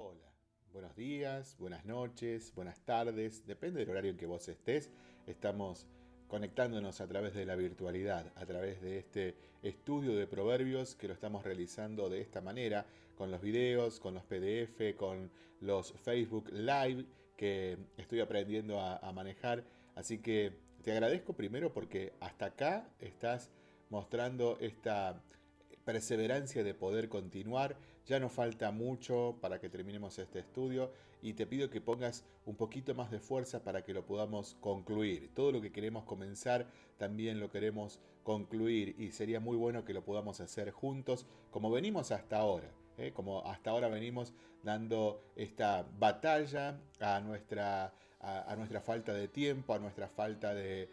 Hola, buenos días, buenas noches, buenas tardes, depende del horario en que vos estés. Estamos conectándonos a través de la virtualidad, a través de este estudio de proverbios que lo estamos realizando de esta manera, con los videos, con los PDF, con los Facebook Live que estoy aprendiendo a, a manejar. Así que te agradezco primero porque hasta acá estás mostrando esta perseverancia de poder continuar. Ya no falta mucho para que terminemos este estudio y te pido que pongas un poquito más de fuerza para que lo podamos concluir. Todo lo que queremos comenzar también lo queremos concluir y sería muy bueno que lo podamos hacer juntos como venimos hasta ahora. ¿eh? como hasta ahora venimos dando esta batalla a nuestra, a, nuestra falta de tiempo, a nuestra falta de,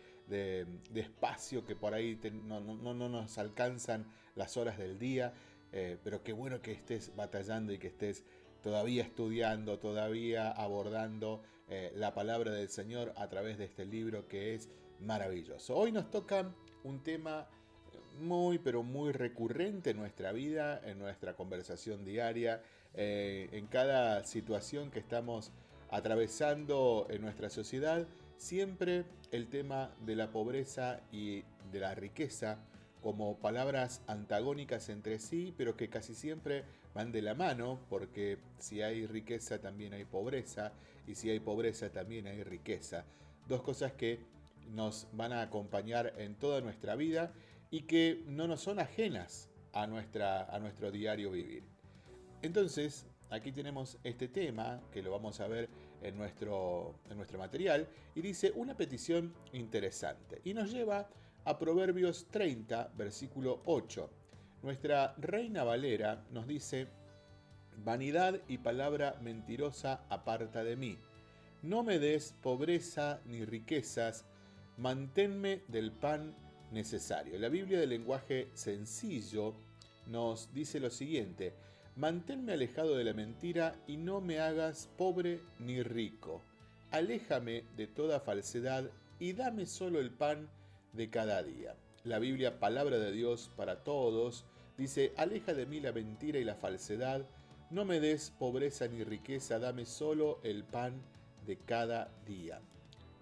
espacio, que por ahí no, nos alcanzan las horas del día, eh, pero qué bueno que estés batallando y que estés todavía estudiando, todavía abordando eh, la palabra del Señor a través de este libro que es maravilloso. Hoy nos toca un tema muy, pero muy recurrente en nuestra vida, en nuestra conversación diaria, eh, en cada situación que estamos atravesando en nuestra sociedad, siempre el tema de la pobreza y de la riqueza como palabras antagónicas entre sí, pero que casi siempre van de la mano, porque si hay riqueza también hay pobreza, y si hay pobreza también hay riqueza. Dos cosas que nos van a acompañar en toda nuestra vida y que no nos son ajenas a, nuestra, a nuestro diario vivir. Entonces, aquí tenemos este tema, que lo vamos a ver en nuestro, en nuestro material, y dice una petición interesante. Y nos lleva a Proverbios 30, versículo 8. Nuestra Reina Valera nos dice, Vanidad y palabra mentirosa aparta de mí. No me des pobreza ni riquezas, manténme del pan necesario. La Biblia del lenguaje sencillo nos dice lo siguiente, manténme alejado de la mentira y no me hagas pobre ni rico. Aléjame de toda falsedad y dame solo el pan de cada día. La Biblia, palabra de Dios para todos, dice, aleja de mí la mentira y la falsedad, no me des pobreza ni riqueza, dame solo el pan de cada día.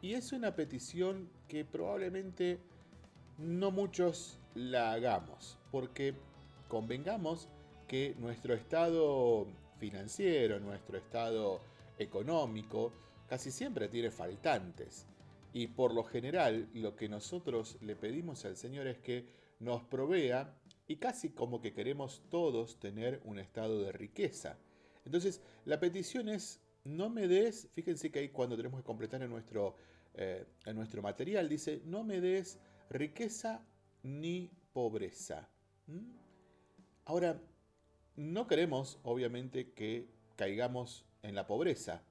Y es una petición que probablemente no muchos la hagamos, porque convengamos que nuestro estado financiero, nuestro estado económico, casi siempre tiene faltantes. Y por lo general lo que nosotros le pedimos al Señor es que nos provea y casi como que queremos todos tener un estado de riqueza. Entonces la petición es no me des, fíjense que ahí cuando tenemos que completar en nuestro, eh, en nuestro material, dice, no me des riqueza ni pobreza. Ahora, no queremos, obviamente, que caigamos en la pobreza,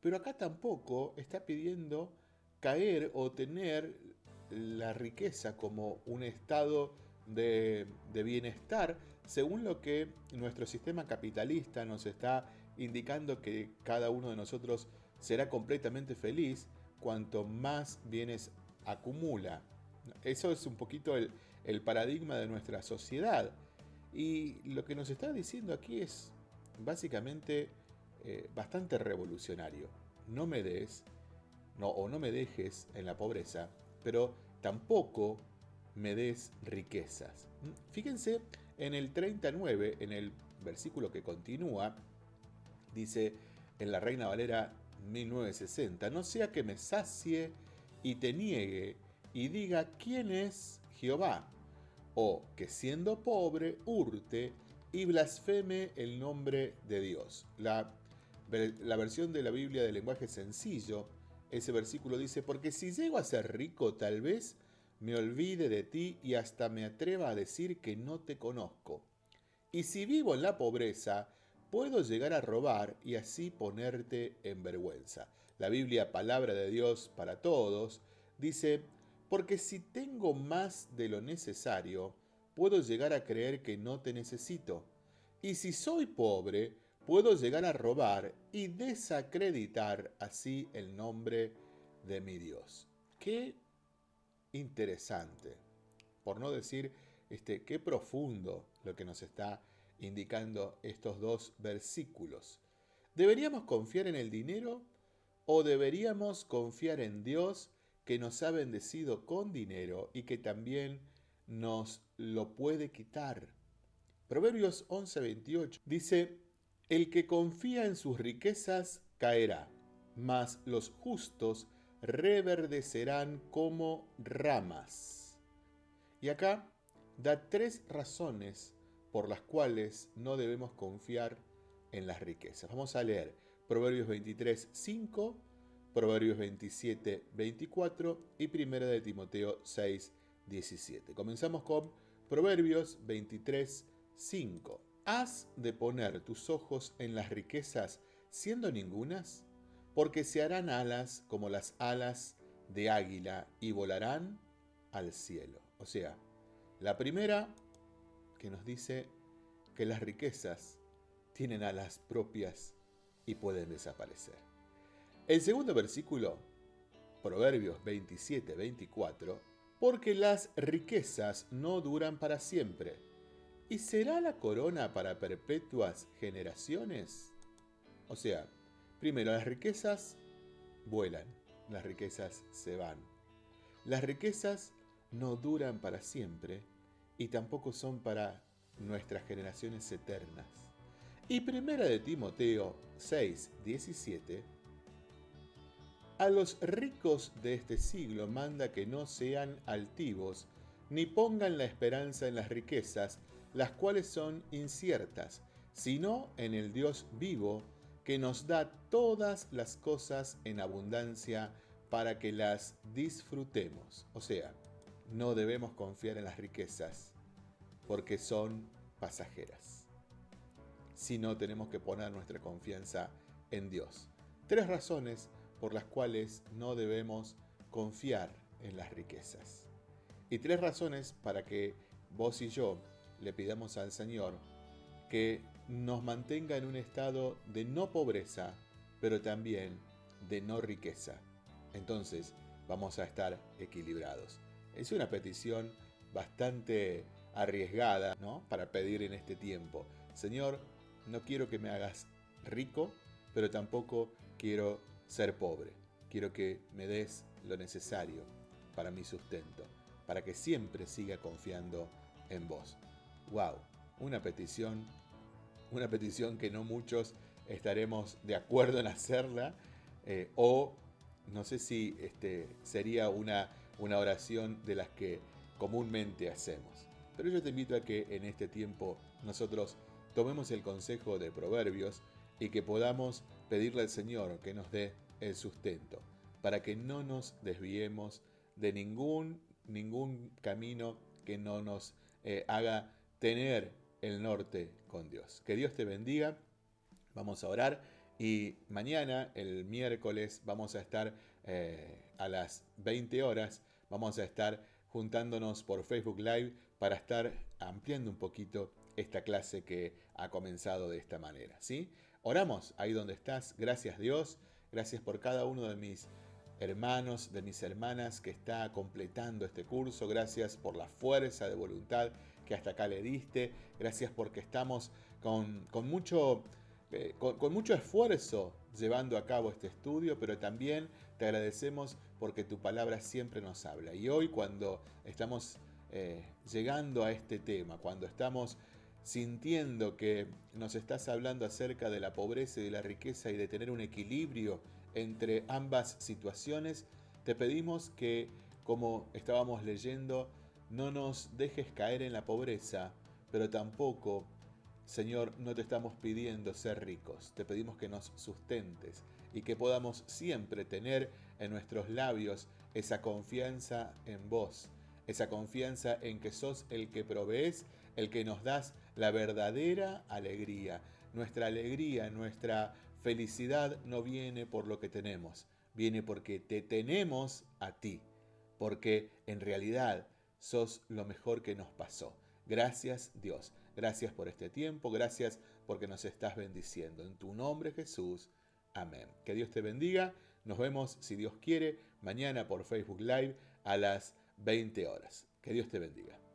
pero acá tampoco está pidiendo caer o tener la riqueza como un estado de, bienestar, según lo que nuestro sistema capitalista nos está indicando que cada uno de nosotros será completamente feliz cuanto más bienes acumula. Eso es un poquito el, paradigma de nuestra sociedad. Y lo que nos está diciendo aquí es básicamente eh, bastante revolucionario. No me des, no, o no me dejes en la pobreza, pero tampoco me des riquezas. Fíjense en el 39, en el versículo que continúa, dice en la Reina Valera 1960, no sea que me sacie y te niegue y diga quién es Jehová, o que siendo pobre hurte y blasfeme el nombre de Dios. La, la versión de la Biblia de lenguaje sencillo, ese versículo dice, porque si llego a ser rico tal vez me olvide de ti y hasta me atreva a decir que no te conozco. Y si vivo en la pobreza, puedo llegar a robar y así ponerte en vergüenza. La Biblia, palabra de Dios para todos, dice, porque si tengo más de lo necesario, puedo llegar a creer que no te necesito. Y si soy pobre, puedo llegar a robar y desacreditar así el nombre de mi Dios. Qué interesante. Por no decir, este, qué profundo lo que nos está indicando estos dos versículos. ¿Deberíamos confiar en el dinero o deberíamos confiar en Dios que nos ha bendecido con dinero y que también nos lo puede quitar? Proverbios 11:28 dice, El que confía en sus riquezas caerá, mas los justos reverdecerán como ramas. Y acá da tres razones por las cuales no debemos confiar en las riquezas. Vamos a leer Proverbios 23, 5, Proverbios 27, 24 y Primera de Timoteo 6, 17. Comenzamos con Proverbios 23, 5. ¿Has de poner tus ojos en las riquezas siendo ningunas? Porque se harán alas como las alas de águila y volarán al cielo. O sea, la primera que nos dice que las riquezas tienen alas propias y pueden desaparecer. El segundo versículo, Proverbios 27, 24, porque las riquezas no duran para siempre. ¿Y será la corona para perpetuas generaciones? O sea, primero las riquezas vuelan, las riquezas se van. Las riquezas no duran para siempre y tampoco son para nuestras generaciones eternas. Y primera de Timoteo 6, 17, a los ricos de este siglo manda que no sean altivos, ni pongan la esperanza en las riquezas, las cuales son inciertas, sino en el Dios vivo, que nos da todas las cosas en abundancia para que las disfrutemos. O sea, no debemos confiar en las riquezas, porque son pasajeras sino tenemos que poner nuestra confianza en Dios. Tres razones por las cuales no debemos confiar en las riquezas. Y tres razones para que vos y yo le pidamos al Señor que nos mantenga en un estado de no pobreza, pero también de no riqueza. Entonces vamos a estar equilibrados. Es una petición bastante arriesgada ¿no? para pedir en este tiempo. Señor, no quiero que me hagas rico, pero tampoco quiero ser pobre. Quiero que me des lo necesario para mi sustento, para que siempre siga confiando en vos. Wow, una petición, una petición que no muchos estaremos de acuerdo en hacerla, eh, o no sé si este, sería una, una oración de las que comúnmente hacemos. Pero yo te invito a que en este tiempo nosotros tomemos el consejo de Proverbios y que podamos pedirle al Señor que nos dé el sustento, para que no nos desviemos de ningún, ningún camino que no nos eh, haga tener el norte con Dios. Que Dios te bendiga. Vamos a orar y mañana, el miércoles, vamos a estar eh, a las 20 horas, vamos a estar juntándonos por Facebook Live para estar ampliando un poquito esta clase que ha comenzado de esta manera. ¿sí? Oramos ahí donde estás. Gracias Dios. Gracias por cada uno de mis hermanos, de mis hermanas que está completando este curso. Gracias por la fuerza de voluntad que hasta acá le diste. Gracias porque estamos con, mucho, eh, con, mucho esfuerzo llevando a cabo este estudio, pero también te agradecemos porque tu palabra siempre nos habla. Y hoy cuando estamos eh, llegando a este tema, cuando estamos sintiendo que nos estás hablando acerca de la pobreza y de la riqueza y de tener un equilibrio entre ambas situaciones, te pedimos que, como estábamos leyendo, no nos dejes caer en la pobreza, pero tampoco, Señor, no te estamos pidiendo ser ricos, te pedimos que nos sustentes y que podamos siempre tener en nuestros labios esa confianza en vos, esa confianza en que sos el que provees, el que nos das la verdadera alegría. Nuestra alegría, nuestra felicidad no viene por lo que tenemos, viene porque te tenemos a ti, porque en realidad sos lo mejor que nos pasó. Gracias Dios, gracias por este tiempo, gracias porque nos estás bendiciendo. En tu nombre Jesús, amén. Que Dios te bendiga. Nos vemos, si Dios quiere, mañana por Facebook Live a las 20 horas. Que Dios te bendiga.